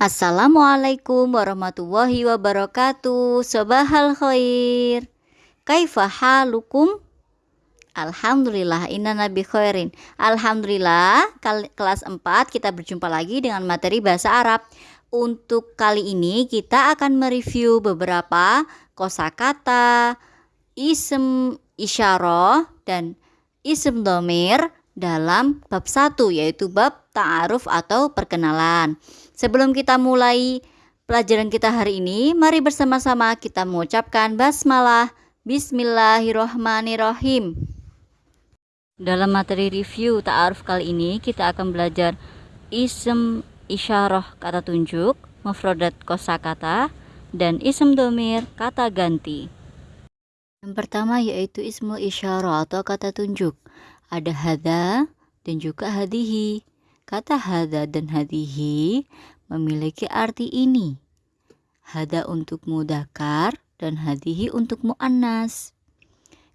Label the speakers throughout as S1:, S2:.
S1: Assalamualaikum warahmatullahi wabarakatuh. Sobahal khair. Kaifa halukum? Alhamdulillah inna nabi khairin. Alhamdulillah kelas 4 kita berjumpa lagi dengan materi bahasa Arab. Untuk kali ini kita akan mereview beberapa kosakata, isem isyarah dan isem domir dalam bab 1 yaitu bab ta'aruf atau perkenalan. Sebelum kita mulai pelajaran kita hari ini, mari bersama-sama kita mengucapkan basmalah. Bismillahirrohmanirrohim. Dalam materi review ta'aruf kali ini, kita akan belajar isem isyarah kata tunjuk, mufrodat kosakata, dan isem domir kata ganti. Yang pertama yaitu ismul isyarah atau kata tunjuk. Ada hada dan juga hadihi. Kata hada dan hadihi memiliki arti ini. Hada untuk mudakar dan hadihi untuk mu'annas.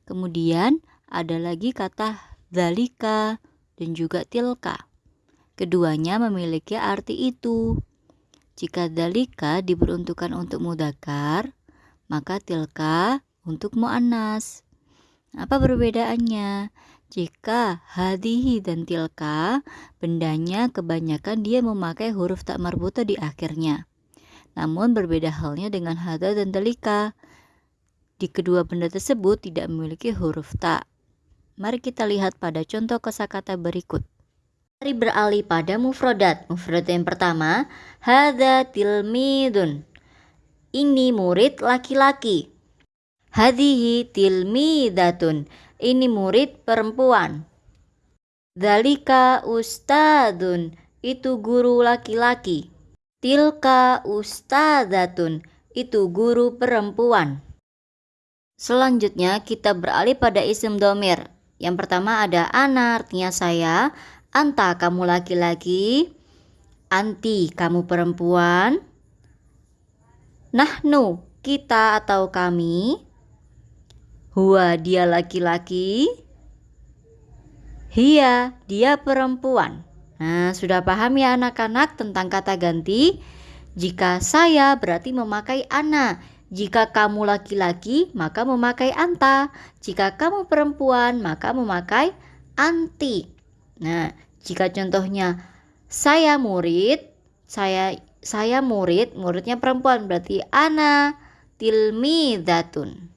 S1: Kemudian ada lagi kata dalika dan juga tilka. Keduanya memiliki arti itu. Jika dalika diperuntukkan untuk mudakar, maka tilka untuk mu'annas. Apa perbedaannya? Jika hadihi dan tilka, bendanya kebanyakan dia memakai huruf tak marbuta di akhirnya. Namun berbeda halnya dengan hada dan dalika. Di kedua benda tersebut tidak memiliki huruf tak. Mari kita lihat pada contoh kosakata berikut. Mari beralih pada mufrodat. Mufrodat yang pertama, hada tilmidun. Ini murid laki-laki. Hadihi tilmidatun ini murid perempuan. Dalika ustadun, itu guru laki-laki. Tilka ustadatun, itu guru perempuan. Selanjutnya kita beralih pada isim domir. Yang pertama ada ana artinya saya, anta kamu laki-laki, anti kamu perempuan, nahnu kita atau kami, Huwa dia laki-laki. Hia dia perempuan. Nah, sudah paham ya anak-anak tentang kata ganti? Jika saya berarti memakai ana. Jika kamu laki-laki, maka memakai anta. Jika kamu perempuan, maka memakai anti. Nah, jika contohnya saya murid, saya saya murid, muridnya perempuan berarti ana tilmidatun.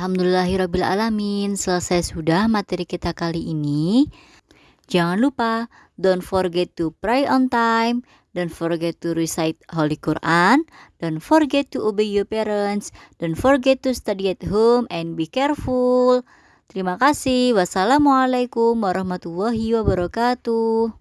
S1: Alhamdulillahirrabbilalamin Selesai sudah materi kita kali ini. Jangan lupa Don't forget to pray on time. Don't forget to recite Holy Quran. Don't forget to obey your parents. Don't forget to study at home And be careful. Terima kasih. Wassalamualaikum warahmatullahi wabarakatuh